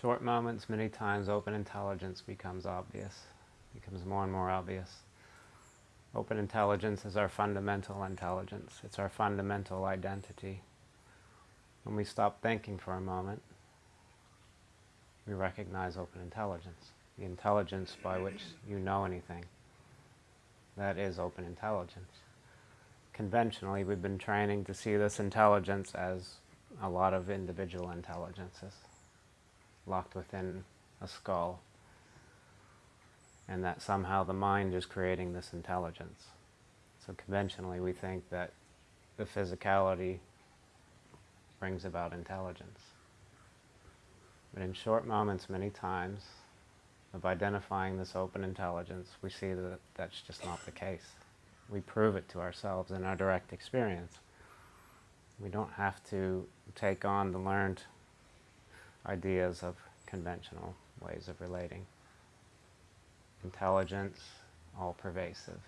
short moments, many times open intelligence becomes obvious, becomes more and more obvious. Open intelligence is our fundamental intelligence. It's our fundamental identity. When we stop thinking for a moment, we recognize open intelligence, the intelligence by which you know anything. That is open intelligence. Conventionally, we've been training to see this intelligence as a lot of individual intelligences locked within a skull and that somehow the mind is creating this intelligence. So conventionally we think that the physicality brings about intelligence. But in short moments many times of identifying this open intelligence, we see that that's just not the case. We prove it to ourselves in our direct experience. We don't have to take on the learned ideas of conventional ways of relating. Intelligence, all pervasive.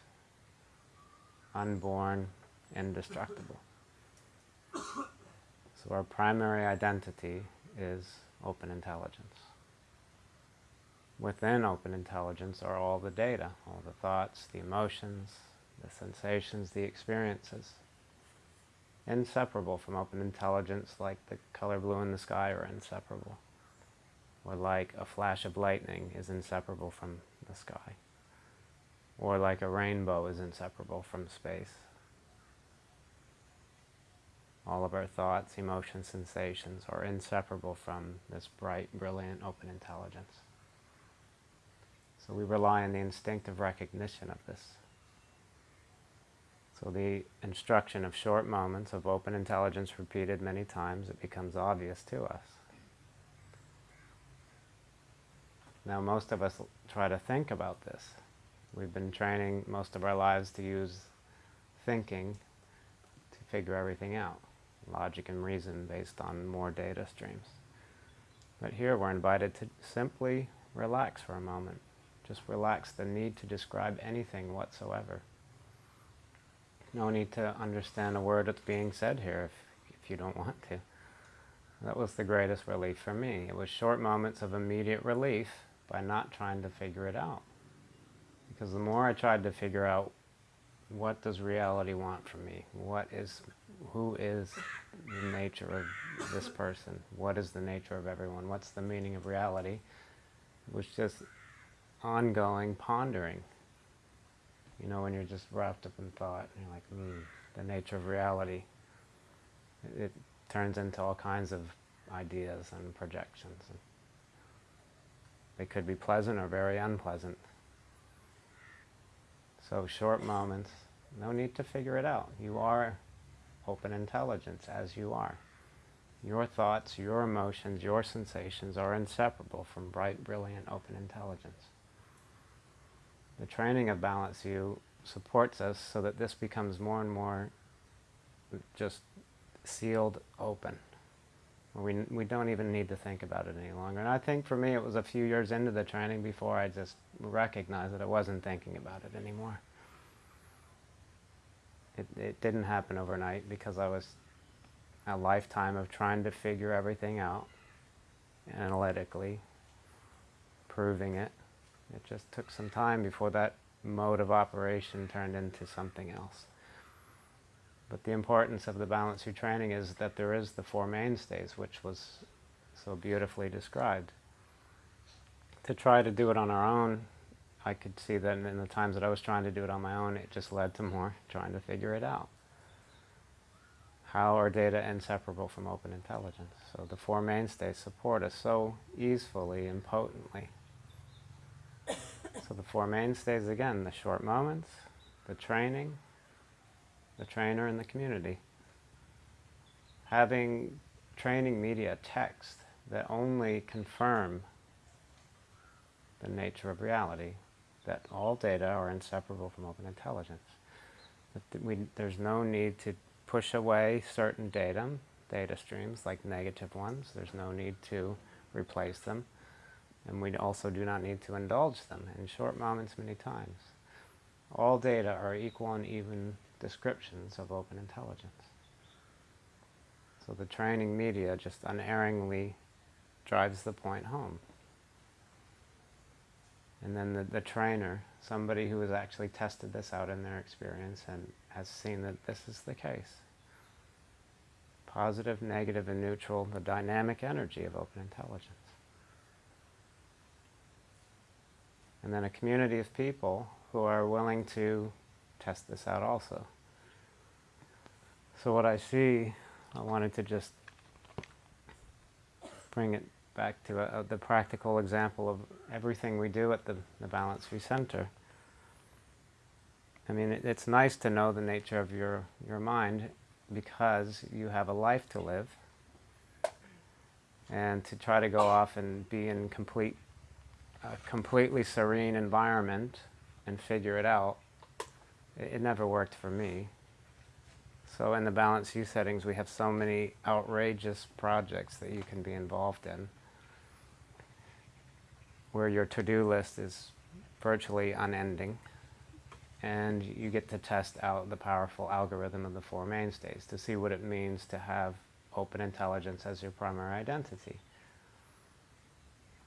Unborn, indestructible. So our primary identity is open intelligence. Within open intelligence are all the data, all the thoughts, the emotions, the sensations, the experiences. Inseparable from open intelligence like the color blue in the sky are inseparable or like a flash of lightning is inseparable from the sky, or like a rainbow is inseparable from space. All of our thoughts, emotions, sensations are inseparable from this bright, brilliant, open intelligence. So we rely on the instinctive recognition of this. So the instruction of short moments of open intelligence repeated many times, it becomes obvious to us. Now most of us try to think about this. We've been training most of our lives to use thinking to figure everything out, logic and reason based on more data streams. But here we're invited to simply relax for a moment. Just relax the need to describe anything whatsoever. No need to understand a word that's being said here if, if you don't want to. That was the greatest relief for me. It was short moments of immediate relief by not trying to figure it out. Because the more I tried to figure out what does reality want from me, what is, who is the nature of this person, what is the nature of everyone, what's the meaning of reality, it was just ongoing pondering. You know, when you're just wrapped up in thought, and you're like, hmm, the nature of reality. It, it turns into all kinds of ideas and projections. They could be pleasant or very unpleasant. So short moments, no need to figure it out. You are open intelligence as you are. Your thoughts, your emotions, your sensations are inseparable from bright, brilliant, open intelligence. The training of Balanced View supports us so that this becomes more and more just sealed open. We, we don't even need to think about it any longer. And I think for me it was a few years into the training before I just recognized that I wasn't thinking about it anymore. It, it didn't happen overnight because I was a lifetime of trying to figure everything out analytically, proving it. It just took some time before that mode of operation turned into something else. But the importance of the Balanced View training is that there is the Four Mainstays, which was so beautifully described. To try to do it on our own, I could see that in the times that I was trying to do it on my own, it just led to more trying to figure it out. How are data inseparable from open intelligence? So the Four Mainstays support us so easily and potently. So the Four Mainstays, again, the short moments, the training, the trainer, and the community. Having training media text that only confirm the nature of reality, that all data are inseparable from open intelligence. That we, there's no need to push away certain data, data streams like negative ones. There's no need to replace them. And we also do not need to indulge them in short moments many times. All data are equal and even descriptions of open intelligence. So the training media just unerringly drives the point home. And then the, the trainer, somebody who has actually tested this out in their experience and has seen that this is the case. Positive, negative, and neutral, the dynamic energy of open intelligence. And then a community of people who are willing to test this out also. So what I see, I wanted to just bring it back to a, a, the practical example of everything we do at the, the Balanced View Center. I mean, it, it's nice to know the nature of your, your mind because you have a life to live and to try to go off and be in complete, a completely serene environment and figure it out, it, it never worked for me. So in the Balanced View settings, we have so many outrageous projects that you can be involved in where your to-do list is virtually unending and you get to test out the powerful algorithm of the Four Mainstays to see what it means to have open intelligence as your primary identity.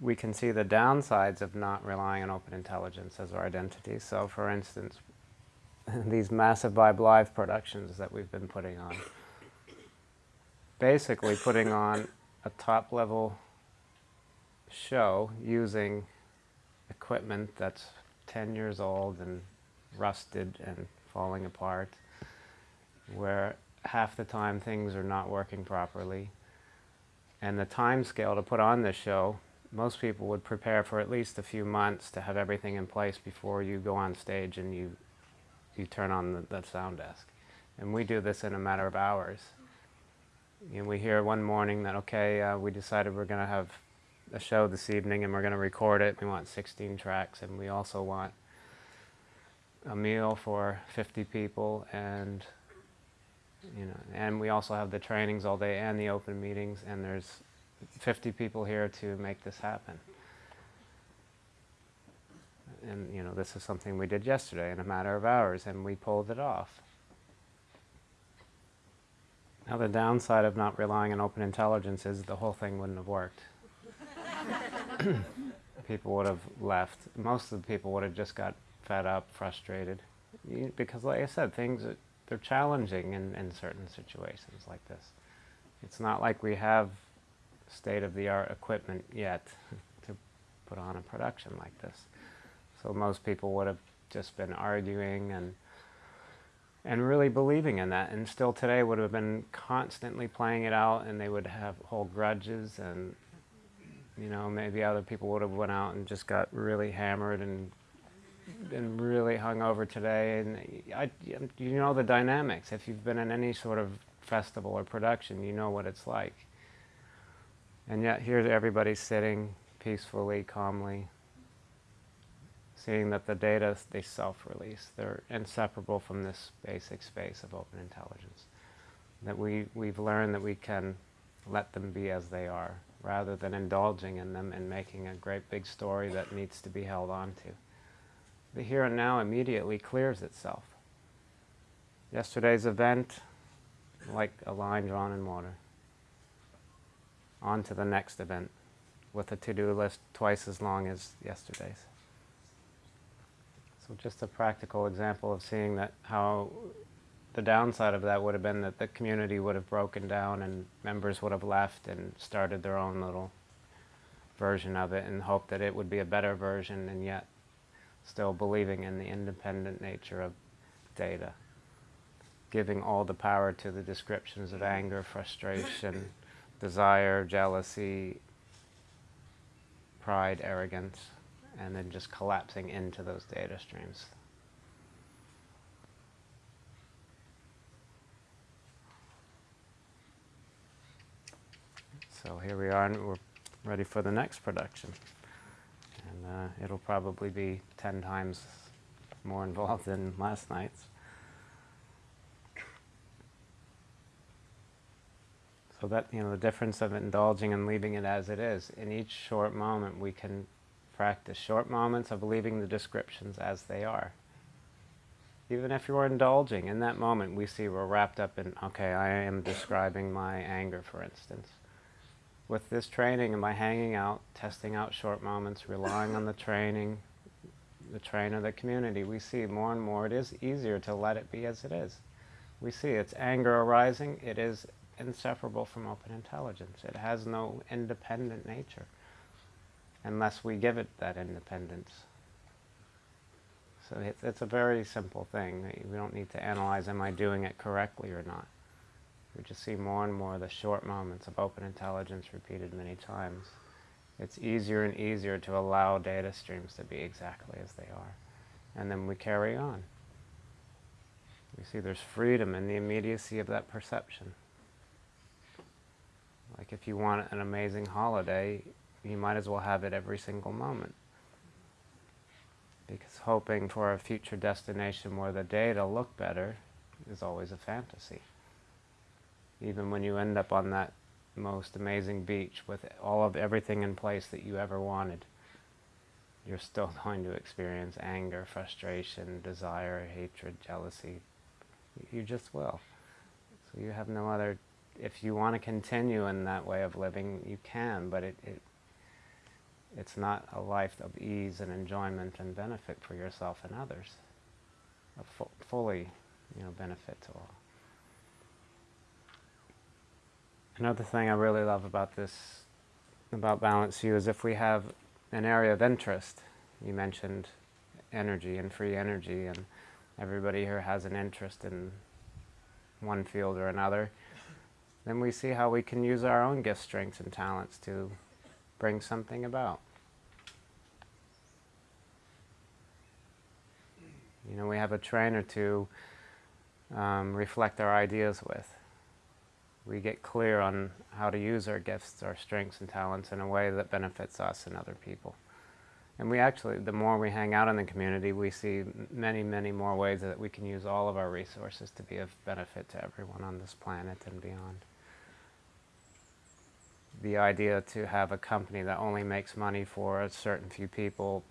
We can see the downsides of not relying on open intelligence as our identity. So for instance, these massive Vibe Live productions that we've been putting on. Basically putting on a top level show using equipment that's 10 years old and rusted and falling apart, where half the time things are not working properly. And the time scale to put on this show, most people would prepare for at least a few months to have everything in place before you go on stage and you, you turn on the, the sound desk. And we do this in a matter of hours. And we hear one morning that, okay, uh, we decided we're going to have a show this evening and we're going to record it. We want 16 tracks and we also want a meal for 50 people and you know and we also have the trainings all day and the open meetings and there's 50 people here to make this happen. And you know this is something we did yesterday in a matter of hours and we pulled it off. Now the downside of not relying on open intelligence is the whole thing wouldn't have worked. people would have left. Most of the people would have just got fed up, frustrated. Because like I said, things, are, they're challenging in, in certain situations like this. It's not like we have state-of-the-art equipment yet to put on a production like this. So most people would have just been arguing and and really believing in that and still today would have been constantly playing it out and they would have hold grudges and you know, maybe other people would have went out and just got really hammered and been really hung over today. And I, you know the dynamics. If you've been in any sort of festival or production, you know what it's like. And yet here everybody's sitting peacefully, calmly, seeing that the data, they self-release. They're inseparable from this basic space of open intelligence. That we, we've learned that we can let them be as they are rather than indulging in them and making a great big story that needs to be held on to. The here and now immediately clears itself. Yesterday's event, like a line drawn in water. On to the next event with a to-do list twice as long as yesterday's. So just a practical example of seeing that how the downside of that would have been that the community would have broken down and members would have left and started their own little version of it and hoped that it would be a better version and yet still believing in the independent nature of data. Giving all the power to the descriptions of anger, frustration, desire, jealousy, pride, arrogance, and then just collapsing into those data streams. So here we are, and we're ready for the next production. And uh, it'll probably be 10 times more involved than last night's. So that, you know, the difference of indulging and leaving it as it is. In each short moment, we can practice short moments of leaving the descriptions as they are. Even if you're indulging, in that moment, we see we're wrapped up in, okay, I am describing my anger, for instance with this training and by hanging out, testing out short moments, relying on the training, the train of the community, we see more and more it is easier to let it be as it is. We see its anger arising, it is inseparable from open intelligence. It has no independent nature unless we give it that independence. So it's, it's a very simple thing. We don't need to analyze, am I doing it correctly or not? We just see more and more the short moments of open intelligence repeated many times. It's easier and easier to allow data streams to be exactly as they are. And then we carry on. We see there's freedom in the immediacy of that perception. Like if you want an amazing holiday, you might as well have it every single moment. Because hoping for a future destination where the day data look better is always a fantasy. Even when you end up on that most amazing beach with all of everything in place that you ever wanted, you're still going to experience anger, frustration, desire, hatred, jealousy. You just will. So you have no other, if you want to continue in that way of living, you can, but it, it it's not a life of ease and enjoyment and benefit for yourself and others. A fu fully, you know, benefit to all. Another thing I really love about this, about Balanced View, is if we have an area of interest. You mentioned energy and free energy, and everybody here has an interest in one field or another. Then we see how we can use our own gifts, strengths, and talents to bring something about. You know, we have a trainer to um, reflect our ideas with. We get clear on how to use our gifts, our strengths and talents in a way that benefits us and other people. And we actually, the more we hang out in the community, we see many, many more ways that we can use all of our resources to be of benefit to everyone on this planet and beyond the idea to have a company that only makes money for a certain few people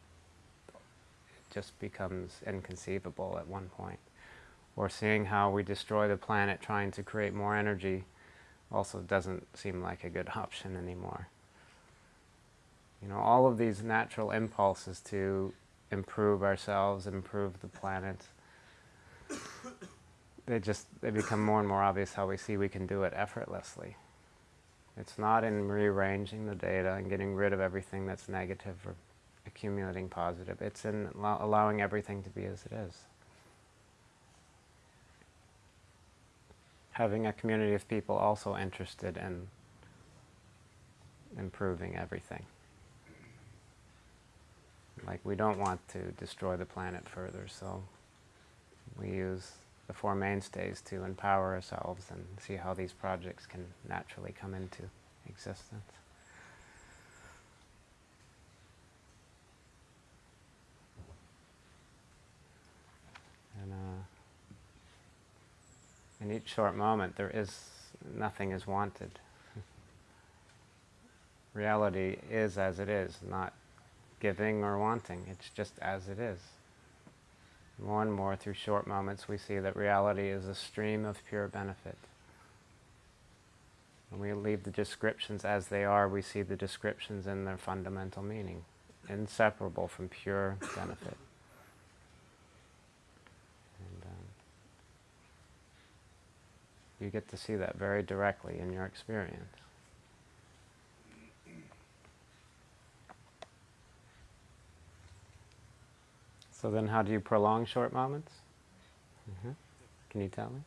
just becomes inconceivable at one point. Or seeing how we destroy the planet trying to create more energy also doesn't seem like a good option anymore. You know, all of these natural impulses to improve ourselves, improve the planet, they just, they become more and more obvious how we see we can do it effortlessly. It's not in rearranging the data and getting rid of everything that's negative or accumulating positive. It's in allowing everything to be as it is. Having a community of people also interested in improving everything. Like we don't want to destroy the planet further, so we use the Four Mainstays to empower ourselves and see how these projects can naturally come into existence. And uh, in each short moment, there is nothing is wanted. Reality is as it is, not giving or wanting. It's just as it is. More and more through short moments we see that reality is a stream of pure benefit. When we leave the descriptions as they are, we see the descriptions in their fundamental meaning, inseparable from pure benefit. Um, you get to see that very directly in your experience. So then how do you prolong short moments? Mm -hmm. Can you tell me?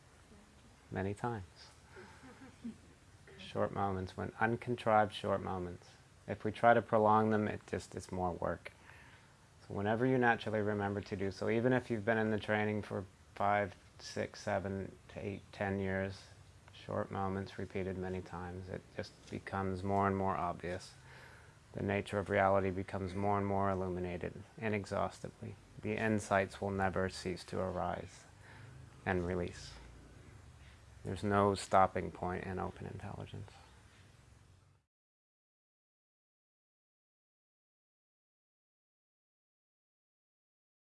Many times. short moments, when uncontrived short moments. If we try to prolong them, it just is more work. So whenever you naturally remember to do so, even if you've been in the training for five, six, seven to eight, ten years, short moments repeated many times, it just becomes more and more obvious. The nature of reality becomes more and more illuminated inexhaustibly the insights will never cease to arise and release. There's no stopping point in open intelligence.